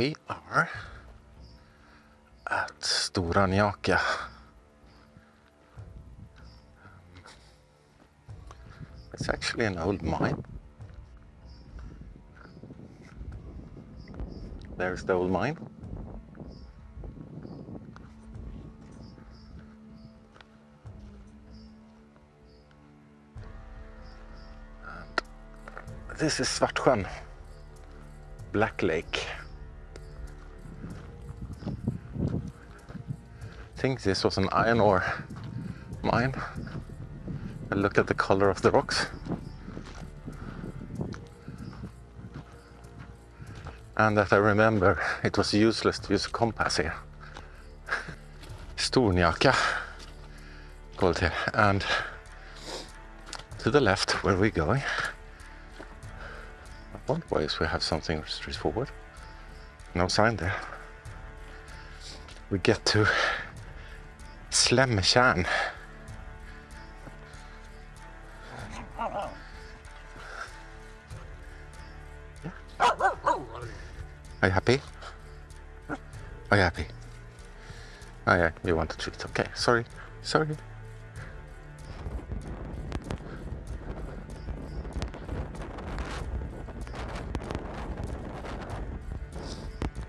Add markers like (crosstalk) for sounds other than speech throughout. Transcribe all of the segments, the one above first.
we are at Stora Njaka. It's actually an old mine. There's the old mine. And this is Svartsjön, Black Lake. Think this was an iron ore mine. I look at the color of the rocks. And that I remember it was useless to use a compass here. (laughs) Stornjaka called here. And to the left where we're going, one ways we have something straightforward. No sign there. We get to Slemtjärn. Are you happy? Are you happy? Oh yeah, you want a treat. Okay, sorry, sorry.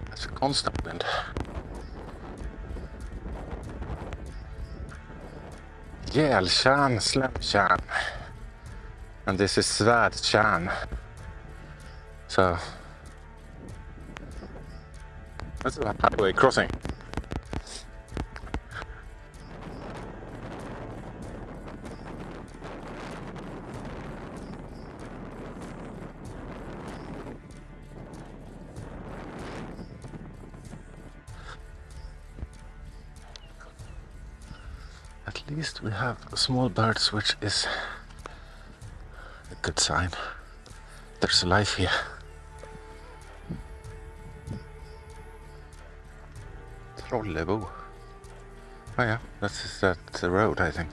That's a constant wind. Gältjärn, Slemtjärn. And this is Svärdtjärn. So that's a highway crossing. Small birds, which is a good sign. There's life here. Trollebo. Oh yeah, that's that uh, the road, I think.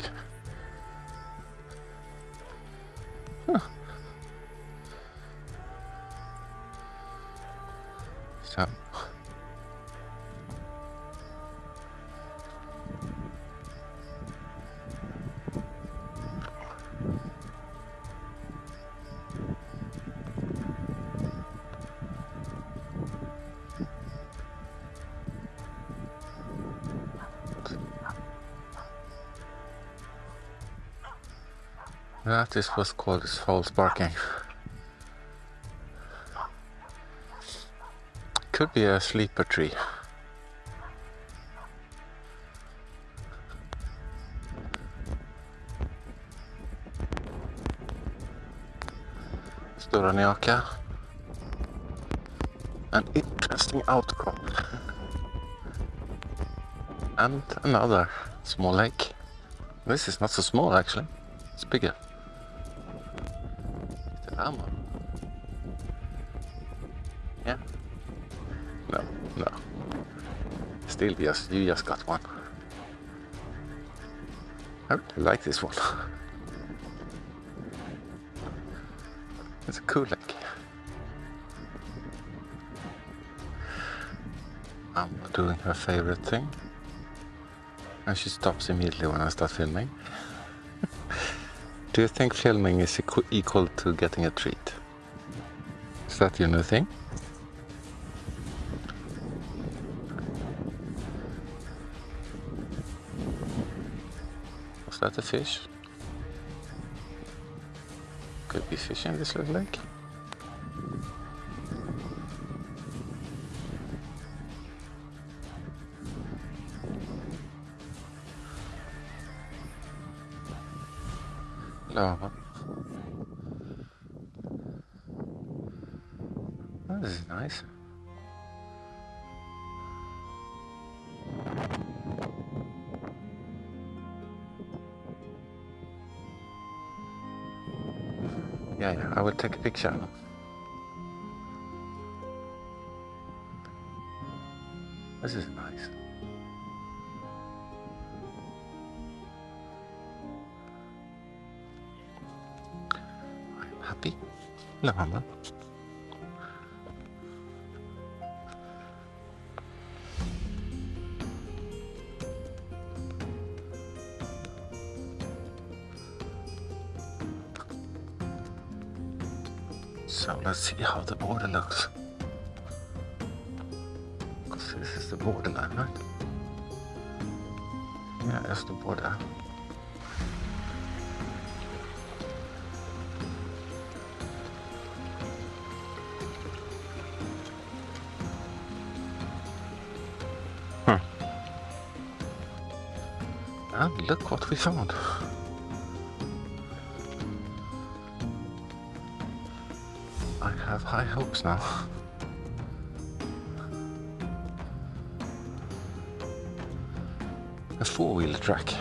That is what's called false barking. Could be a sleeper tree. Stora Njaka. An interesting outcrop. and another small lake. This is not so small actually, it's bigger. Ammo. Yeah. No, no. Still, yes, you just got one. I really like this one. (laughs) it's a cool lake. I'm doing her favorite thing. And she stops immediately when I start filming. Do you think filming is equ equal to getting a treat? Is that your new thing? Was that a fish? Could be fish in this little lake. Oh, this is nice. Yeah, yeah, I will take a picture. This is nice. Lama. So let's see how the border looks. Because this is the borderline, right? Yeah, that's the border. And look what we found. I have high hopes now. A four-wheeler track.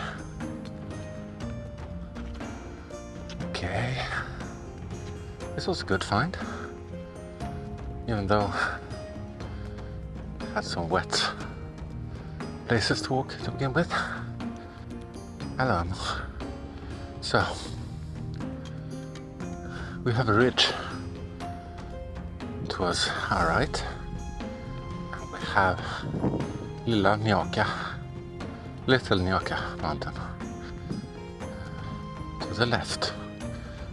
Okay. This was a good find. Even though it had some wet places to walk to begin with. Hello. So, we have a ridge it was alright. We have Lilla Njaka, Little Njaka mountain to the left.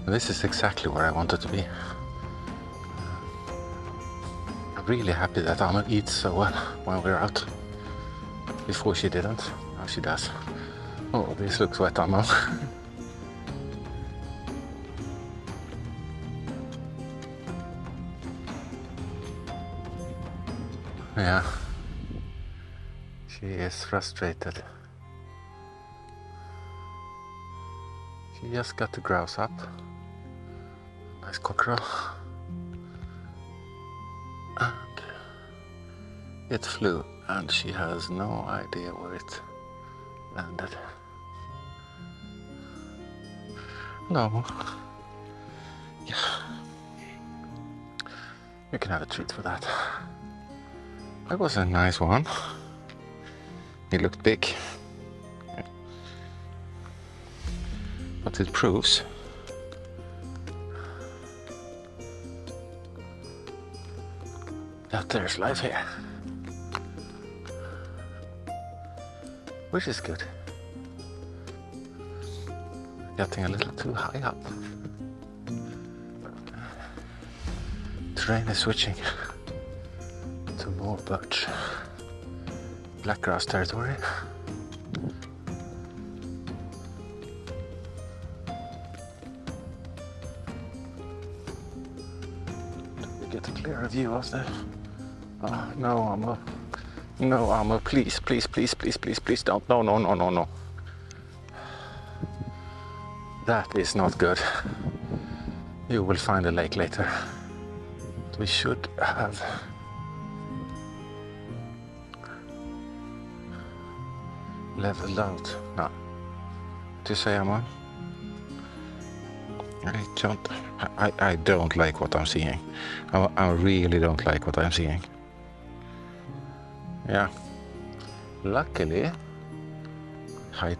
This is exactly where I wanted to be. I'm really happy that Anna eats so well when we're out. Before she didn't, now she does. Oh, this looks wet, Anna. (laughs) Yeah. She is frustrated. She just got the grouse up. Nice cockerel. And it flew, and she has no idea where it landed. Hello. Yeah. You can have a treat for that. That was a nice one. It looked big. But it proves that there's life here. Which is good. Getting a little too high up. Terrain is switching to more birch. Black grouse territory. We get a clearer view of the. Oh, no, Armor. No, Armor, please, please, please, please, please, please don't. No, no, no, no, no. That is not good. You will find a lake later. We should have leveled out. No. To say I'm on. I don't. I, I don't like what I'm seeing. I, I really don't like what I'm seeing. Yeah. Luckily, I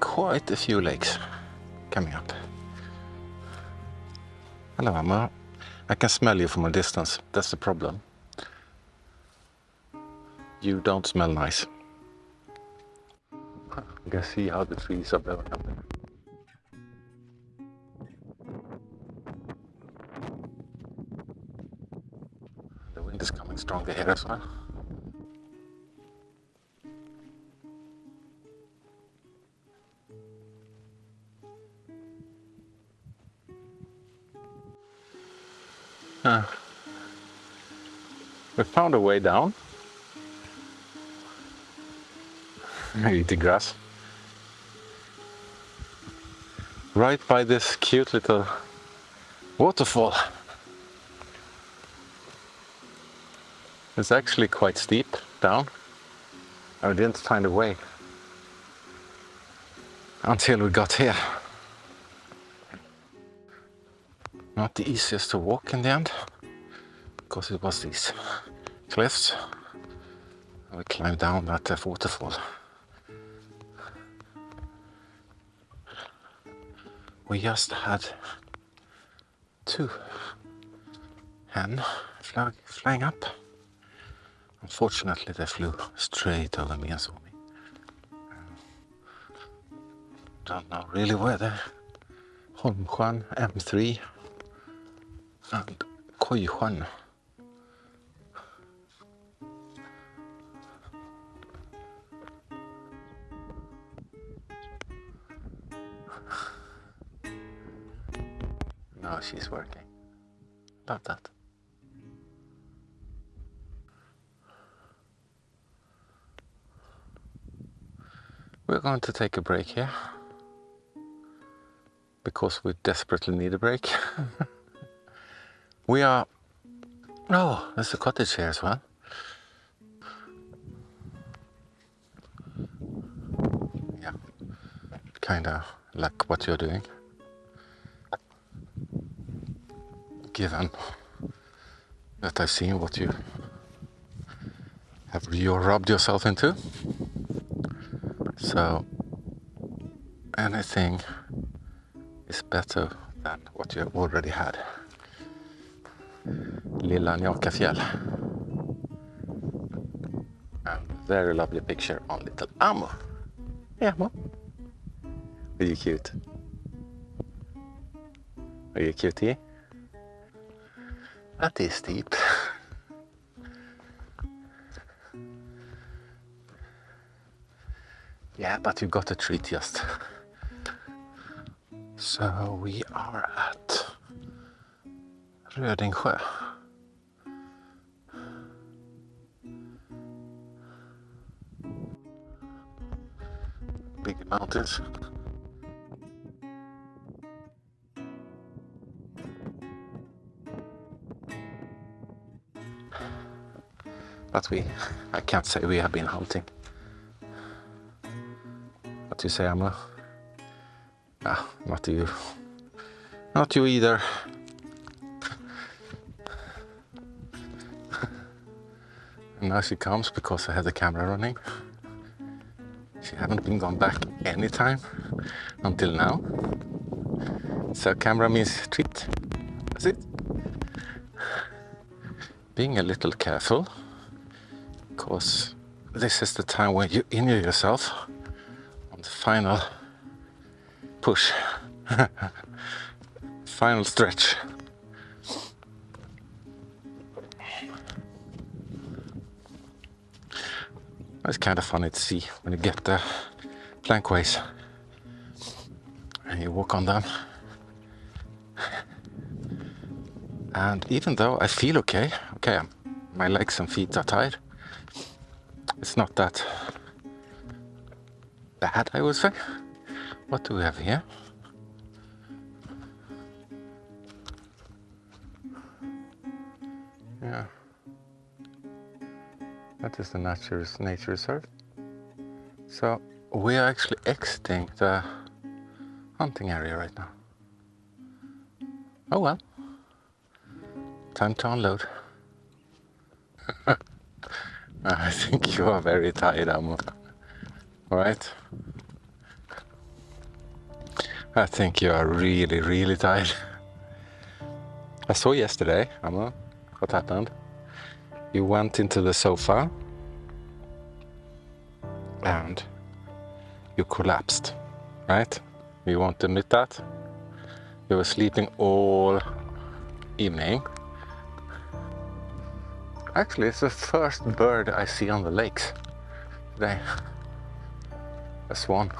quite a few lakes coming up. Hello, Emma. I can smell you from a distance. That's the problem. You don't smell nice. You can see how the trees are blowing up there. The wind is coming stronger here as well. Found a way down. the grass. Right by this cute little waterfall. It's actually quite steep down. I didn't find a way until we got here. Not the easiest to walk in the end because it was these cliffs. We climbed down that uh, waterfall. We just had two hen flag, flying up. Unfortunately, they flew straight over me and saw me. Don't know really where they're. Holmsjön M3 and Kojsjön. Love that. We're going to take a break here because we desperately need a break. (laughs) we are. Oh, there's a cottage here as well. Yeah, kind of like what you're doing. Given that I've seen what you have you rubbed yourself into. So anything is better than what you have already had. Lilla Njakafjäll. And very lovely picture on little Amo. Yeah, Amo. Are you cute? Are you cutie? Eh? That is steep. Yeah, but you got a treat just. So we are at Rödingsjö. Big mountains. But we, I can't say we have been hunting. What do you say, Amla? Ah, not you. Not you either. and now she comes because I had the camera running. She haven't been gone back any time until now. So camera means treat. That's it. Being a little careful because this is the time when you injure yourself on the final push. (laughs) final stretch. It's kind of funny to see when you get the plankways and you walk on them. And even though I feel okay, okay, my legs and feet are tired, it's not that bad, I would say. What do we have here? Yeah. That is the nature, nature reserve. So we are actually exiting the hunting area right now. Oh well. Time to unload. (laughs) (laughs) I think you are very tired, Amo. Right? I think you are really, really tired. I saw yesterday, Amo, what happened. You went into the sofa and you collapsed, right? You won't admit that? You were sleeping all evening Actually, it's the first bird I see on the lakes today. A swan.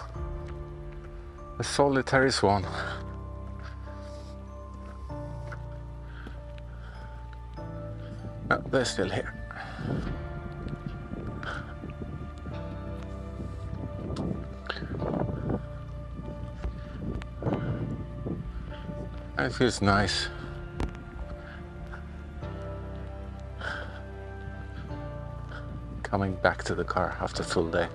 A solitary swan. Oh, they're still here. It feels nice coming back to the car after full day.